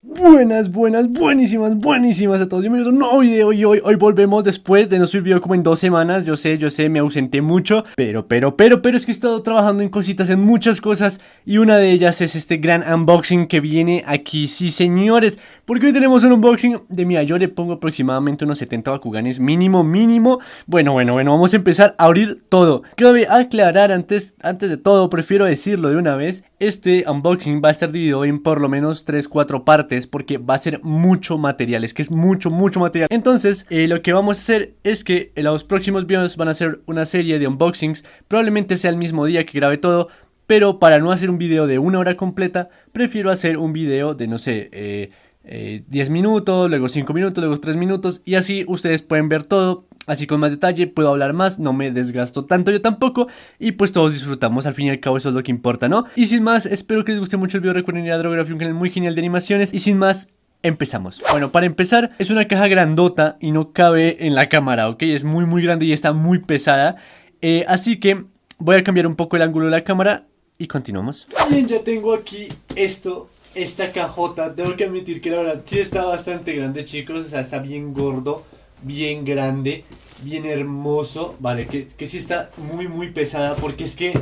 Buenas, buenas, buenísimas, buenísimas a todos. Bienvenidos a un nuevo video y hoy, hoy volvemos después de no subir video como en dos semanas. Yo sé, yo sé, me ausenté mucho, pero, pero, pero, pero es que he estado trabajando en cositas, en muchas cosas y una de ellas es este gran unboxing que viene aquí. Sí, señores, porque hoy tenemos un unboxing de mía. Yo le pongo aproximadamente unos 70 Bakuganes mínimo, mínimo. Bueno, bueno, bueno, vamos a empezar a abrir todo. Quiero aclarar antes, antes de todo, prefiero decirlo de una vez. Este unboxing va a estar dividido en por lo menos 3-4 partes porque va a ser mucho material, es que es mucho, mucho material. Entonces, eh, lo que vamos a hacer es que en los próximos videos van a ser una serie de unboxings, probablemente sea el mismo día que grabe todo, pero para no hacer un video de una hora completa, prefiero hacer un video de, no sé, eh, 10 eh, minutos, luego 5 minutos, luego 3 minutos y así ustedes pueden ver todo, así con más detalle, puedo hablar más, no me desgasto tanto yo tampoco y pues todos disfrutamos, al fin y al cabo eso es lo que importa, ¿no? Y sin más, espero que les guste mucho el video, recuerden ir a Drography, un canal muy genial de animaciones y sin más... Empezamos. Bueno, para empezar, es una caja grandota y no cabe en la cámara, ¿ok? Es muy muy grande y está muy pesada. Eh, así que voy a cambiar un poco el ángulo de la cámara y continuamos. Bien, ya tengo aquí esto esta cajota, tengo que admitir que la verdad sí está bastante grande, chicos. O sea, está bien gordo, bien grande, bien hermoso. Vale, que, que sí está muy, muy pesada porque es que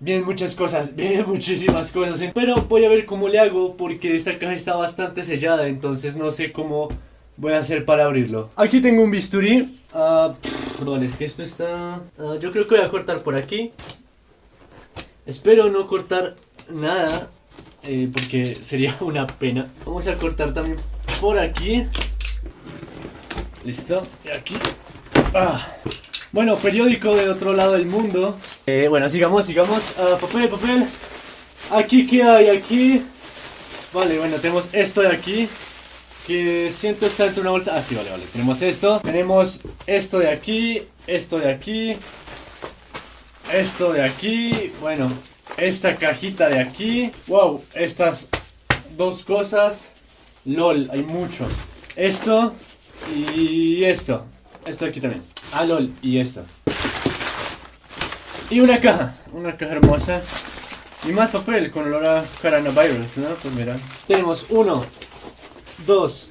vienen muchas cosas, vienen muchísimas cosas. Pero voy a ver cómo le hago porque esta caja está bastante sellada, entonces no sé cómo voy a hacer para abrirlo. Aquí tengo un bisturí. Uh, vale, es que esto está... Ah, yo creo que voy a cortar por aquí. Espero no cortar nada eh, porque sería una pena. Vamos a cortar también por aquí. Listo, y aquí. Ah. Bueno, periódico de otro lado del mundo. Eh, bueno, sigamos, sigamos. Ah, papel, papel. Aquí, ¿qué hay? Aquí. Vale, bueno, tenemos esto de aquí. Que siento está dentro de una bolsa. Ah, sí, vale, vale. Tenemos esto. Tenemos esto de aquí. Esto de aquí. Esto de aquí. Bueno, esta cajita de aquí. Wow, estas dos cosas. LOL, hay mucho. Esto y esto. Esto aquí también. Ah, LOL, y esto. Y una caja. Una caja hermosa. Y más papel con olor a coronavirus, ¿no? Pues mira. Tenemos uno, dos,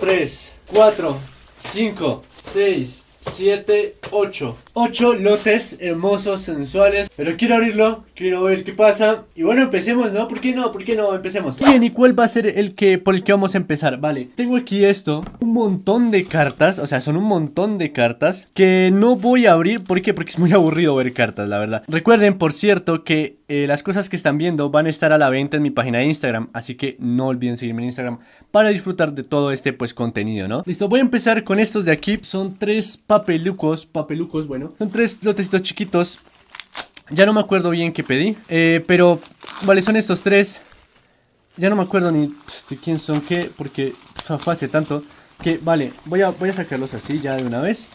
tres, cuatro, cinco, seis, 7, 8 8 lotes hermosos, sensuales Pero quiero abrirlo, quiero ver qué pasa Y bueno, empecemos, ¿no? ¿Por qué no? ¿Por qué no? Empecemos Bien, ¿y cuál va a ser el que por el que vamos a empezar? Vale, tengo aquí esto Un montón de cartas, o sea, son un montón de cartas Que no voy a abrir ¿Por qué? Porque es muy aburrido ver cartas, la verdad Recuerden, por cierto, que eh, las cosas que están viendo van a estar a la venta en mi página de Instagram Así que no olviden seguirme en Instagram Para disfrutar de todo este, pues, contenido, ¿no? Listo, voy a empezar con estos de aquí. Son tres papelucos, papelucos, bueno. Son tres lotecitos chiquitos. Ya no me acuerdo bien qué pedí eh, Pero, vale, son estos tres. Ya no me acuerdo ni pues, de quién son qué Porque fue hace tanto Que, vale, voy a, voy a sacarlos así ya de una vez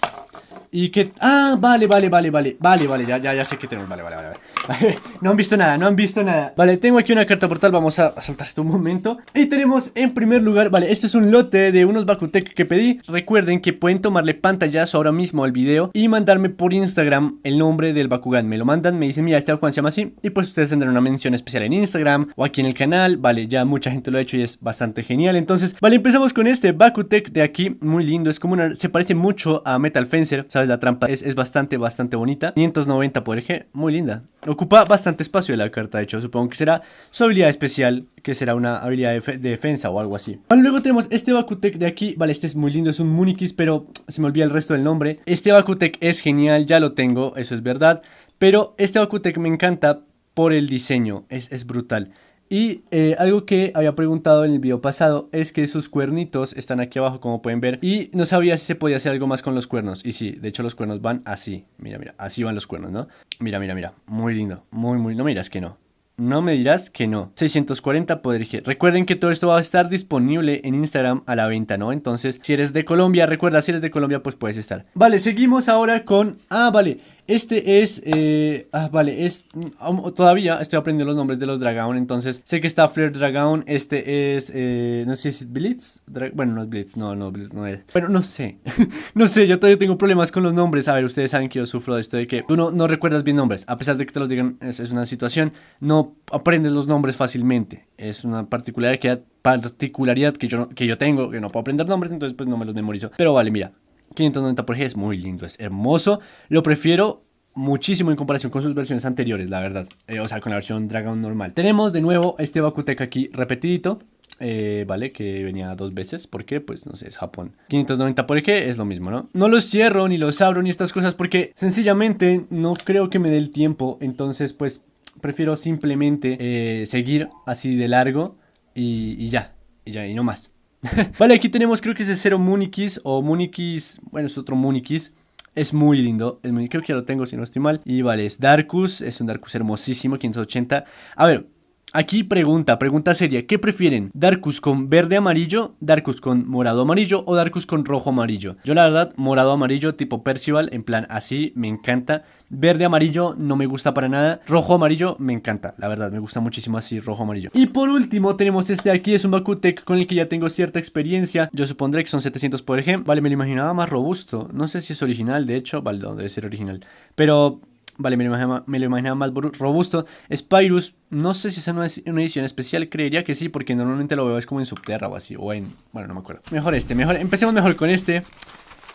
y que... Ah, vale, vale, vale, vale Vale, vale, ya, ya, ya sé que tenemos Vale, vale, vale, vale. No han visto nada, no han visto nada. Vale, tengo aquí una carta portal Vamos a soltar esto un momento. Y tenemos en primer lugar Vale, este es un lote de unos Bakutec que pedí. Recuerden que pueden tomarle pantallazo ahora mismo al video Y mandarme por Instagram el nombre del Bakugan. Me lo mandan, me dicen, mira, este Bakugan se llama así Y pues ustedes tendrán una mención especial en Instagram O aquí en el canal. Vale, ya mucha gente lo ha hecho y es bastante genial. Entonces, vale, empezamos con este Bakutec de aquí Muy lindo, es como una... Se parece mucho a Metal Fencer la trampa es, bastante, bastante bonita. 590 por eje, muy linda. Ocupa bastante espacio la carta, de hecho Supongo que será su habilidad especial Que será una habilidad de, defensa o algo así. Luego tenemos este Bakutec de aquí. Vale, este es muy lindo, es un Munikis Pero se me olvida el resto del nombre. Este Bakutec es genial, ya lo tengo, eso es verdad. Pero este Bakutec me encanta por el diseño Es, es brutal y eh, algo que había preguntado en el video pasado es que sus cuernitos están aquí abajo como pueden ver y no sabía si se podía hacer algo más con los cuernos y sí, de hecho los cuernos van así, mira, mira, así van los cuernos, ¿no? Mira, mira, mira, muy lindo, muy, muy, no miras que no, no me dirás que no. 640 poder Recuerden que todo esto va a estar disponible en Instagram a la venta, ¿no? Entonces, si eres de Colombia, recuerda, si eres de Colombia, pues puedes estar. Vale, seguimos ahora con... Ah, vale. Este es, eh, ah, vale, es, mm, todavía estoy aprendiendo los nombres de los dragón, entonces sé que está Flare Dragon, este es, eh, no sé si es Blitz, bueno, no es Blitz, no, no, Blitz no es, bueno, no sé, no sé, yo todavía tengo problemas con los nombres, a ver, ustedes saben que yo sufro de esto de que tú no, no recuerdas bien nombres, a pesar de que te los digan, es, es una situación, no aprendes los nombres fácilmente, es una particularidad, particularidad que yo, que yo tengo, que no puedo aprender nombres, entonces pues no me los memorizo, pero vale, mira, 590 por G es muy lindo, es hermoso. Lo prefiero muchísimo en comparación con sus versiones anteriores, la verdad. Eh, o sea, con la versión Dragon normal. Tenemos de nuevo este Bakutec aquí repetidito. Eh, vale, que venía dos veces, porque pues no sé, es Japón 590 por G es lo mismo, ¿no? No los cierro, ni los abro, ni estas cosas Porque sencillamente no creo que me dé el tiempo Entonces pues prefiero simplemente eh, seguir así de largo y ya, y ya, y no más vale, aquí tenemos creo que es de Cero Munikis o Munikis, bueno es otro Munikis. Es muy lindo, creo que ya lo tengo si no estoy mal. Y vale, es Darkus, es un Darkus hermosísimo, 580. A ver, Aquí pregunta, pregunta seria, ¿qué prefieren? ¿Darkus con verde amarillo, Darkus con morado amarillo o Darkus con rojo amarillo? Yo la verdad, morado amarillo tipo Percival, en plan así, me encanta. Verde amarillo no me gusta para nada, rojo amarillo me encanta, la verdad, me gusta muchísimo así rojo amarillo. Y por último tenemos este aquí, es un Bakutec con el que ya tengo cierta experiencia, yo supondré que son 700 por ejemplo. Vale, me lo imaginaba más robusto, no sé si es original, de hecho, vale, debe ser original. Pero Vale, me lo, imaginaba, más robusto. Spyrus, no sé si es una, edición especial, creería que sí, porque normalmente lo veo es como en Subterra o así, o en... Bueno, no me acuerdo. Mejor este, mejor, empecemos mejor con este.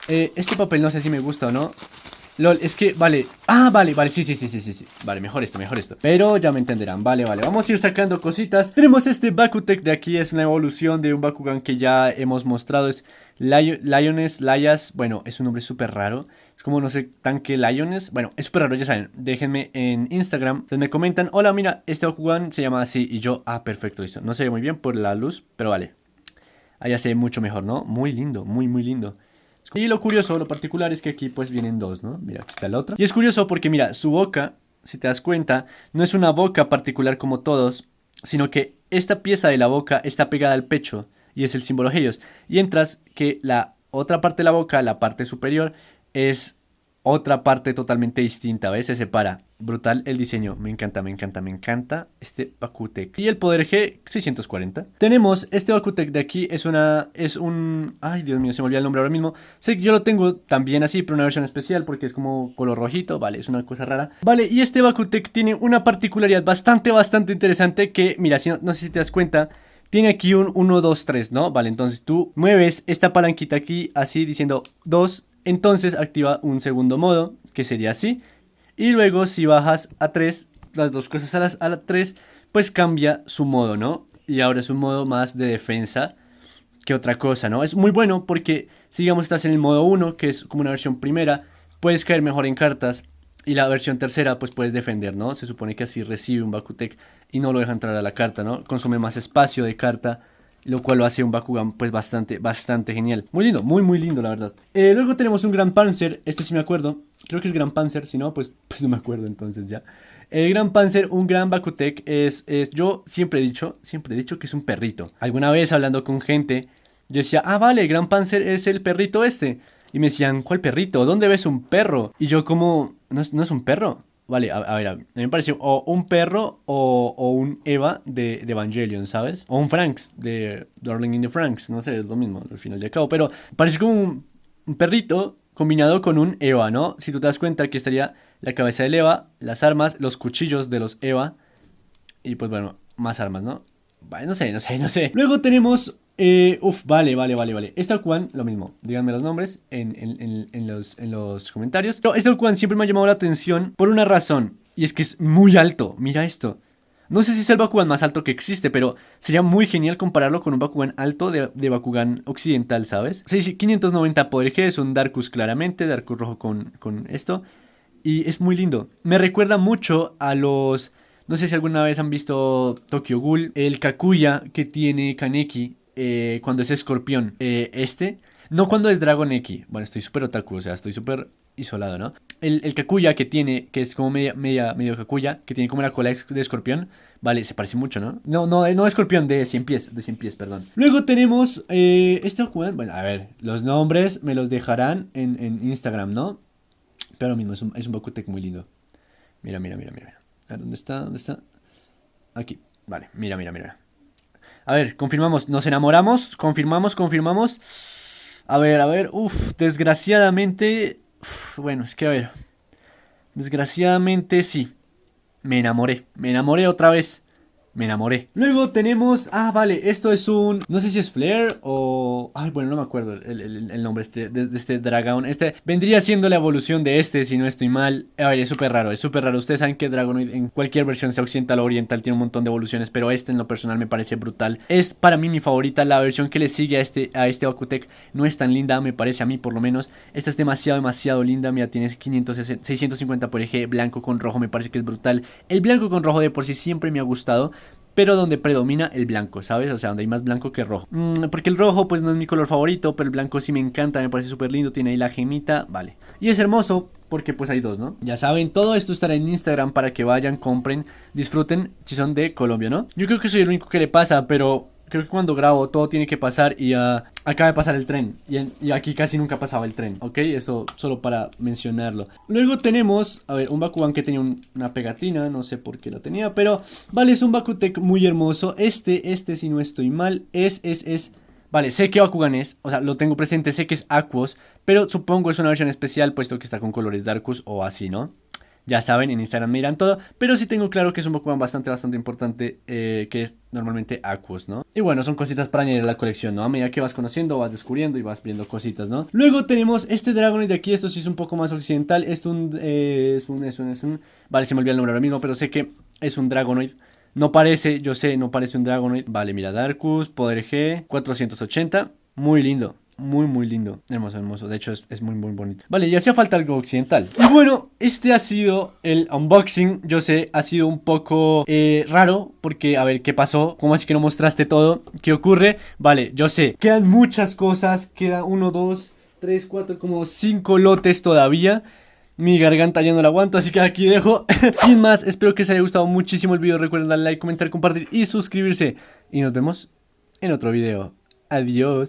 Eh, este papel no sé si me gusta o no. LOL, es que, vale, ah, vale, vale, sí, sí, sí, sí, sí, Vale, mejor esto, mejor esto Pero ya me entenderán, vale, vale, vamos a ir sacando cositas Tenemos este Bakutec de aquí, es una evolución de un Bakugan que ya hemos mostrado Es Lioness, Layas, bueno, es un nombre súper raro es como, no sé, tanque Lions. Bueno, es súper raro, ya saben. Déjenme en Instagram. Entonces me comentan, hola, mira, este Bakugan se llama así. Y yo, ah, perfecto, listo. No se ve muy bien por la luz, pero vale. Allá se ve mucho mejor, ¿no? Muy lindo, muy, muy lindo. Y lo curioso, lo particular es que aquí pues vienen dos, ¿no? Mira, aquí está la otra. Y es curioso porque, mira, su boca, si te das cuenta, no es una boca particular como todos, sino que esta pieza de la boca está pegada al pecho y es el símbolo Helios. Y entras que la otra parte de la boca, la parte superior, es otra parte totalmente distinta, ¿ves? Se separa. Brutal el diseño. Me encanta, me encanta, me encanta este Bakutec. Y el poder G 640. Tenemos este Bakutec de aquí. Es una... Es un... Ay, Dios mío, se me olvidó el nombre ahora mismo. Sé que yo lo tengo también así, pero una versión especial porque es como color rojito. Vale, es una cosa rara. Vale, y este Bakutec tiene una particularidad bastante, bastante interesante que... Mira, si no, no sé si te das cuenta... Tiene aquí un 1, 2, 3, ¿no? Vale, entonces tú mueves esta palanquita aquí así diciendo 2, entonces activa un segundo modo, que sería así. Y luego si bajas a 3, las dos cosas a, las, a la 3, pues cambia su modo, ¿no? Y ahora es un modo más de defensa que otra cosa, ¿no? Es muy bueno porque si digamos estás en el modo 1, que es como una versión primera, puedes caer mejor en cartas. Y la versión tercera, pues puedes defender, ¿no? Se supone que así recibe un Bakutec y no lo deja entrar a la carta, ¿no? Consume más espacio de carta lo cual lo hace un Bakugan pues bastante, bastante genial. Muy lindo, muy muy lindo la verdad. Eh, luego tenemos un Gran Panzer, este sí me acuerdo, creo que es Gran Panzer, si no pues, pues no me acuerdo entonces ya. El Gran Panzer, un gran Bakutec, es, es, yo siempre he dicho, siempre he dicho que es un perrito. Alguna vez hablando con gente, yo decía, ah vale, el Gran Panzer es el perrito este. Y me decían, ¿cuál perrito? ¿Dónde ves un perro? Y yo como, no no es un perro. Vale, a, ver, a mí me pareció o un perro o, un Eva de, Evangelion, ¿sabes? O un Franks de Darling in the Franks, no sé, es lo mismo al final de cabo, pero parece como un, perrito combinado con un Eva, ¿no? Si tú te das cuenta, aquí estaría la cabeza del Eva, las armas, los cuchillos de los Eva y pues bueno, más armas, ¿no? Vale, no sé, no sé, no sé. Luego tenemos eh, uf, vale, vale, vale, vale. Este Okuan, lo mismo. Díganme los nombres en, los, en los comentarios. Pero este Okuan siempre me ha llamado la atención por una razón. Y es que es muy alto. Mira esto. No sé si es el Bakugan más alto que existe, pero sería muy genial compararlo con un Bakugan alto de, de Bakugan occidental, ¿sabes? Sí, 590 poder G, es un Darkus claramente, Darkus rojo con, con esto. Y es muy lindo. Me recuerda mucho a los... No sé si alguna vez han visto Tokyo Ghoul, el Kakuya que tiene Kaneki eh, cuando es escorpión. Eh, este, no cuando es Dragon X. Bueno, estoy súper otaku, o sea, estoy súper isolado, ¿no? El, el Kakuya que tiene, que es como media, media, medio Kakuya, que tiene como la cola de escorpión. Vale, se parece mucho, ¿no? No, no, no escorpión, de 100 pies, de 100 pies, perdón. Luego tenemos eh, este Bueno, a ver, los nombres me los dejarán en, en Instagram, ¿no? Pero lo mismo, es un, es un Bakutec muy lindo. Mira, mira, mira, mira. A ver, ¿dónde está? ¿Dónde está? Aquí. Vale, mira, mira, mira. A ver, confirmamos. Nos enamoramos. Confirmamos, confirmamos. A ver, a ver. Uf, desgraciadamente... bueno, es que a ver. Desgraciadamente sí. Me enamoré. Me enamoré otra vez me enamoré. Luego tenemos, ah, vale, esto es un, no sé si es Flare o, ay, bueno, no me acuerdo el, nombre este, de, este dragón. Este vendría siendo la evolución de este, si no estoy mal. A ver, es súper raro, es súper raro. Ustedes saben que Dragonoid en cualquier versión, sea occidental o oriental, tiene un montón de evoluciones, pero este en lo personal me parece brutal. Es para mí mi favorita, la versión que le sigue a este, a este Bakutec no es tan linda, me parece a mí por lo menos. Esta es demasiado, demasiado linda, mira, tiene 500, 650 por eje, blanco con rojo, me parece que es brutal. El blanco con rojo de por sí siempre me ha gustado pero donde predomina el blanco, ¿sabes? O sea, donde hay más blanco que rojo. Mm, porque el rojo pues no es mi color favorito, pero el blanco sí me encanta, me parece súper lindo, tiene ahí la gemita, vale. Y es hermoso porque pues hay dos, ¿no? Ya saben, todo esto estará en Instagram para que vayan, compren, disfruten si son de Colombia, ¿no? Yo creo que soy el único que le pasa, pero creo que cuando grabo todo tiene que pasar y uh, acaba de pasar el tren. Y, aquí casi nunca pasaba el tren, ¿ok? Eso solo para mencionarlo. Luego tenemos, a ver, un Bakugan que tenía una pegatina, no sé por qué la tenía, pero vale, es un Bakutec muy hermoso. Este, este si no estoy mal, es, es, es... Vale, sé que Bakugan es, o sea, lo tengo presente, sé que es Aquos, pero supongo es una versión especial puesto que está con colores Darkus o así, ¿no? Ya saben, en Instagram me dirán todo, pero sí tengo claro que es un Pokémon bastante, bastante importante, eh, que es normalmente Aquos, ¿no? Y bueno, son cositas para añadir a la colección, ¿no? A medida que vas conociendo, vas descubriendo y vas viendo cositas, ¿no? Luego tenemos este Dragonite de aquí, esto sí es un poco más occidental, es un, eh, es un, es un, es un, vale, se me olvidó el nombre ahora mismo, pero sé que es un Dragonite. No parece, yo sé, no parece un Dragonite. Vale, mira, Darkus, Poder G, 480, muy lindo. Muy, muy lindo. Hermoso, hermoso. De hecho, es, muy, muy bonito. Vale, y hacía falta algo occidental. Y bueno, este ha sido el unboxing. Yo sé, ha sido un poco eh, raro. Porque, a ver, ¿qué pasó? ¿Cómo es que no mostraste todo? ¿Qué ocurre? Vale, yo sé. Quedan muchas cosas. Queda uno, dos, tres, cuatro, como cinco lotes todavía. Mi garganta ya no la aguanto, así que aquí dejo. Sin más, espero que les haya gustado muchísimo el video. Recuerden darle like, comentar, compartir y suscribirse. Y nos vemos en otro video. Adiós.